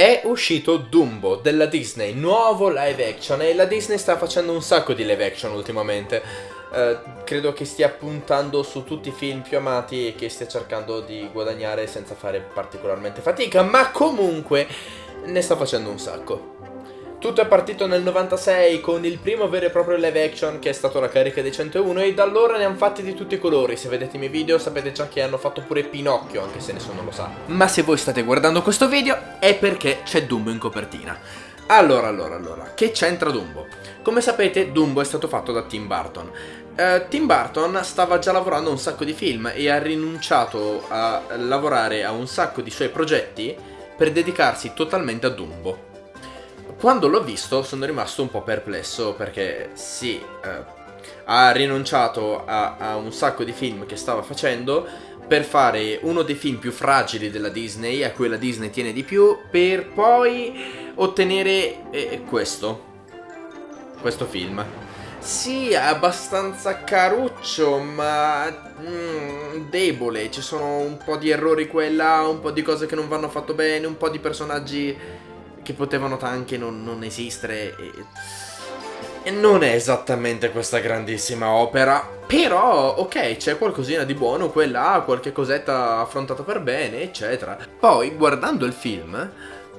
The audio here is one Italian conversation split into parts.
È uscito Dumbo della Disney, nuovo live action e la Disney sta facendo un sacco di live action ultimamente. Uh, credo che stia puntando su tutti i film più amati e che stia cercando di guadagnare senza fare particolarmente fatica, ma comunque ne sta facendo un sacco. Tutto è partito nel 96 con il primo vero e proprio live action che è stato la carica dei 101 e da allora ne hanno fatti di tutti i colori. Se vedete i miei video sapete già che hanno fatto pure Pinocchio, anche se nessuno lo sa. Ma se voi state guardando questo video è perché c'è Dumbo in copertina. Allora, allora, allora, che c'entra Dumbo? Come sapete Dumbo è stato fatto da Tim Burton. Uh, Tim Burton stava già lavorando a un sacco di film e ha rinunciato a lavorare a un sacco di suoi progetti per dedicarsi totalmente a Dumbo. Quando l'ho visto sono rimasto un po' perplesso perché sì, eh, ha rinunciato a, a un sacco di film che stava facendo per fare uno dei film più fragili della Disney, a cui la Disney tiene di più, per poi ottenere eh, questo. Questo film. Sì, è abbastanza caruccio, ma mm, debole. Ci sono un po' di errori qua e là, un po' di cose che non vanno fatto bene, un po' di personaggi che potevano anche non, non esistere. E, e non è esattamente questa grandissima opera. Però, ok, c'è qualcosina di buono, quella, qualche cosetta affrontata per bene, eccetera. Poi, guardando il film,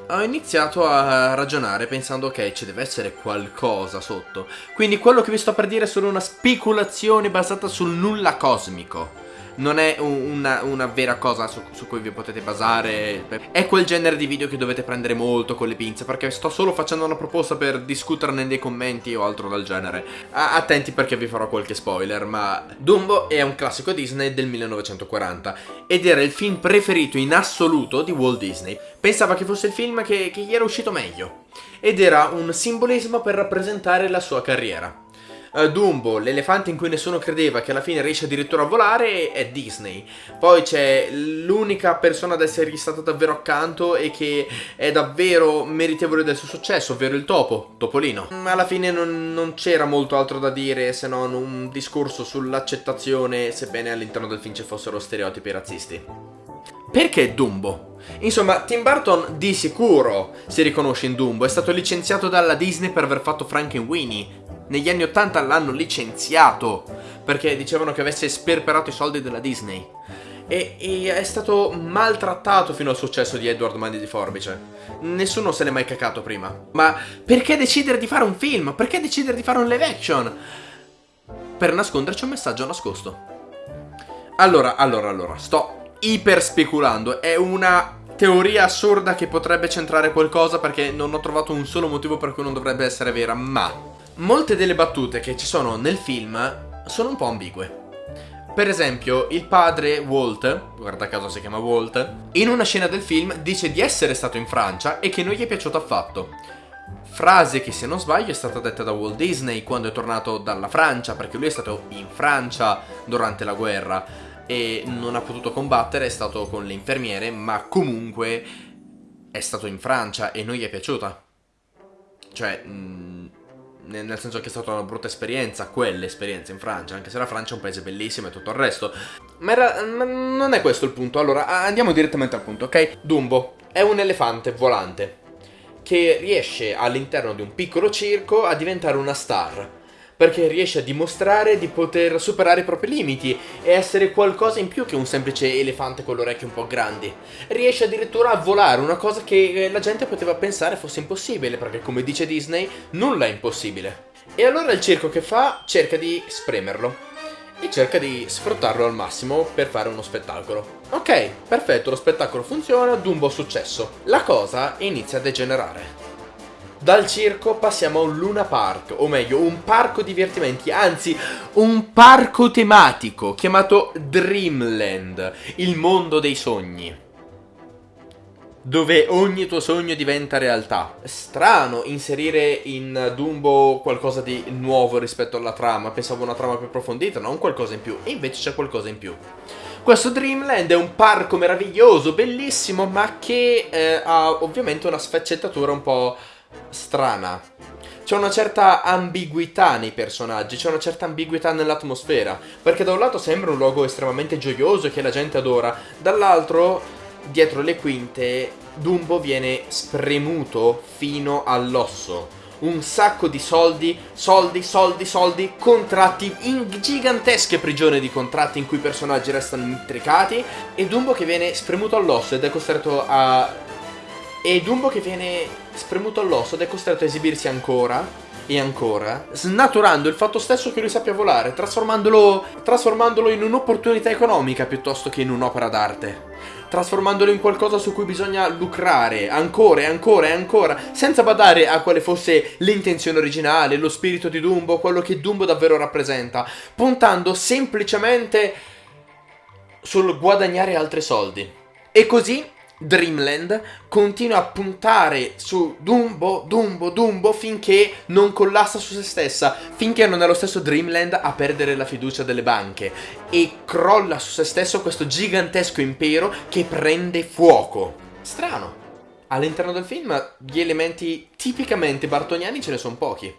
ho iniziato a ragionare pensando ok ci deve essere qualcosa sotto quindi quello che vi sto per dire è solo una speculazione basata sul nulla cosmico non è una, una vera cosa su, su, cui vi potete basare. È quel genere di video che dovete prendere molto con le pinze, perché sto solo facendo una proposta per discuterne nei commenti o altro del genere. Attenti perché vi farò qualche spoiler, ma Dumbo è un classico Disney del 1940 ed era il film preferito in assoluto di Walt Disney. Pensava che fosse il film che, che gli era uscito meglio ed era un simbolismo per rappresentare la sua carriera uh, Dumbo, l'elefante in cui nessuno credeva, che alla fine riesce addirittura a volare, è Disney. Poi c'è l'unica persona ad essergli stata davvero accanto e che è davvero meritevole del suo successo, ovvero il topo, Topolino. Ma alla fine non, non c'era molto altro da dire se non un discorso sull'accettazione, sebbene all'interno del film ci fossero stereotipi razzisti. Perché Dumbo? Insomma, Tim Burton di sicuro si riconosce in Dumbo, è stato licenziato dalla Disney per aver fatto Frankenweenie, negli anni 80 l'hanno licenziato perché dicevano che avesse sperperato i soldi della Disney. E, e, è stato maltrattato fino al successo di Edward Mandi di Forbice. Nessuno se n'è mai cacato prima. Ma perché decidere di fare un film? Perché decidere di fare un live action? Per nasconderci un messaggio nascosto. Allora, allora, allora, sto iper speculando. È una teoria assurda che potrebbe centrare qualcosa perché non ho trovato un solo motivo per cui non dovrebbe essere vera, ma molte delle battute che ci sono nel film sono un po' ambigue. Per esempio, il padre Walt, guarda caso si chiama Walt, in una scena del film dice di essere stato in Francia e che non gli è piaciuto affatto. Frase che se non sbaglio è stata detta da Walt Disney quando è tornato dalla Francia, perché lui è stato in Francia durante la guerra e non ha potuto combattere, è stato con le infermiere, ma comunque è stato in Francia e non gli è piaciuta. Cioè, mh, mm, nel senso che è stata una brutta esperienza, quell'esperienza in Francia, anche se la Francia è un paese bellissimo e tutto il resto. Ma, era, ma non è questo il punto, allora andiamo direttamente al punto, ok? Dumbo è un elefante volante che riesce all'interno di un piccolo circo a diventare una star perché riesce a dimostrare di poter superare i propri limiti e essere qualcosa in più che un semplice elefante con le orecchie un po' grandi. Riesce addirittura a volare, una cosa che eh, la gente poteva pensare fosse impossibile, perché come dice Disney, nulla è impossibile. E allora il circo che fa cerca di spremerlo e cerca di sfruttarlo al massimo per fare uno spettacolo. Ok, perfetto, lo spettacolo funziona, Dumbo successo. La cosa inizia a degenerare. Dal circo passiamo a un Luna Park, o meglio, un parco divertimenti, anzi, un parco tematico chiamato Dreamland, il mondo dei sogni. Dove ogni tuo sogno diventa realtà. Strano inserire in Dumbo qualcosa di nuovo rispetto alla trama. Pensavo una trama più approfondita, non qualcosa in più. E invece c'è qualcosa in più. Questo Dreamland è un parco meraviglioso, bellissimo, ma che eh, ha ovviamente una sfaccettatura un po' strana. C'è una certa ambiguità nei personaggi, c'è una certa ambiguità nell'atmosfera, perché da un lato sembra un luogo estremamente gioioso che la gente adora, dall'altro, dietro le quinte, Dumbo viene spremuto fino all'osso. Un sacco di soldi, soldi, soldi, soldi, contratti in gigantesche prigioni di contratti in cui i personaggi restano intricati e Dumbo che viene spremuto all'osso ed è costretto a... E Dumbo che viene spremuto all'osso ed è costretto a esibirsi ancora e ancora, snaturando il fatto stesso che lui sappia volare, trasformandolo, trasformandolo in un'opportunità economica piuttosto che in un'opera d'arte. Trasformandolo in qualcosa su cui bisogna lucrare ancora e ancora e ancora, senza badare a quale fosse l'intenzione originale, lo spirito di Dumbo, quello che Dumbo davvero rappresenta, puntando semplicemente sul guadagnare altri soldi. E così Dreamland continua a puntare su Dumbo, Dumbo, Dumbo finché non collassa su se stessa, finché non è lo stesso Dreamland a perdere la fiducia delle banche e crolla su se stesso questo gigantesco impero che prende fuoco. Strano. All'interno del film gli elementi tipicamente bartoniani ce ne sono pochi.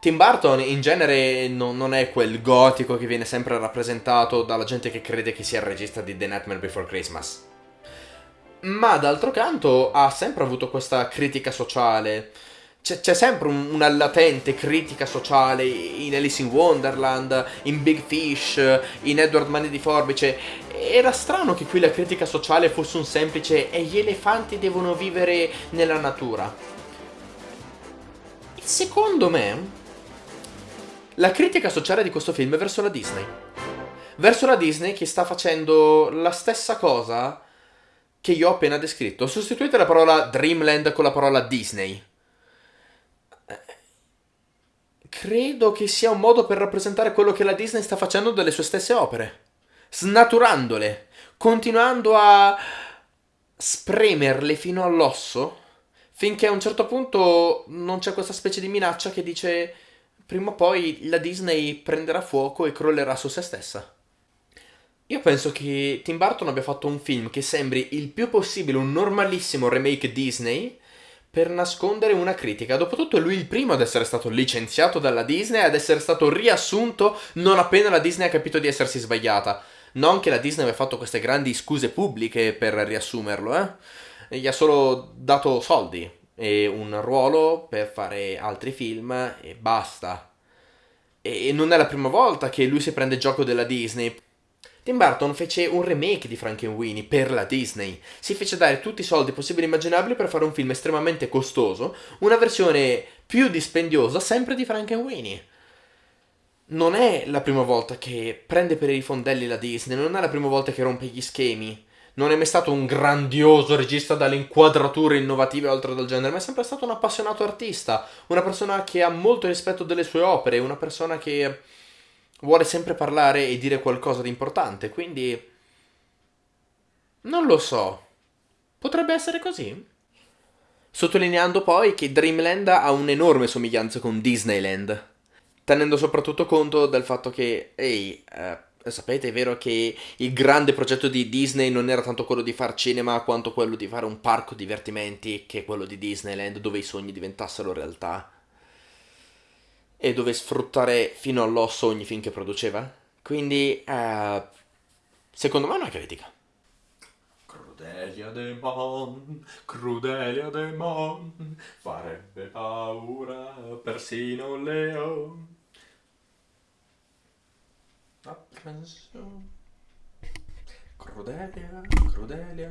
Tim Burton in genere non, non, è quel gotico che viene sempre rappresentato dalla gente che crede che sia il regista di The Nightmare Before Christmas ma d'altro canto ha sempre avuto questa critica sociale. C'è, c'è sempre un, una latente critica sociale in Alice in Wonderland, in Big Fish, in Edward Mani di Forbice. Era strano che qui la critica sociale fosse un semplice e gli elefanti devono vivere nella natura. Secondo me, la critica sociale di questo film è verso la Disney. Verso la Disney che sta facendo la stessa cosa che io ho appena descritto. Sostituite la parola Dreamland con la parola Disney. Credo che sia un modo per rappresentare quello che la Disney sta facendo delle sue stesse opere. Snaturandole, continuando a spremerle fino all'osso, finché a un certo punto non c'è questa specie di minaccia che dice prima o poi la Disney prenderà fuoco e crollerà su se stessa. Io penso che Tim Burton abbia fatto un film che sembri il più possibile un normalissimo remake Disney per nascondere una critica. Dopotutto è lui il primo ad essere stato licenziato dalla Disney e ad essere stato riassunto non appena la Disney ha capito di essersi sbagliata. Non che la Disney abbia fatto queste grandi scuse pubbliche per riassumerlo, eh. Gli ha solo dato soldi e un ruolo per fare altri film e basta. E non è la prima volta che lui si prende gioco della Disney. Tim Burton fece un remake di Frankenweenie per la Disney. Si fece dare tutti i soldi possibili e immaginabili per fare un film estremamente costoso, una versione più dispendiosa sempre di Frankenweenie. Non è la prima volta che prende per i fondelli la Disney, non è la prima volta che rompe gli schemi. Non è mai stato un grandioso regista dalle inquadrature innovative oltre dal genere, ma è sempre stato un appassionato artista, una persona che ha molto rispetto delle sue opere, una persona che vuole sempre parlare e dire qualcosa di importante, quindi... Non lo so. Potrebbe essere così? Sottolineando poi che Dreamland ha un'enorme somiglianza con Disneyland, tenendo soprattutto conto del fatto che, ehi, eh, sapete, è vero che il grande progetto di Disney non era tanto quello di far cinema quanto quello di fare un parco divertimenti che è quello di Disneyland dove i sogni diventassero realtà e dove sfruttare fino all'osso ogni film che produceva. Quindi, uh, secondo me è una critica. Crudelia de Mon, Crudelia de Mon, farebbe paura persino un leone. Apprensione. Crudelia, Crudelia.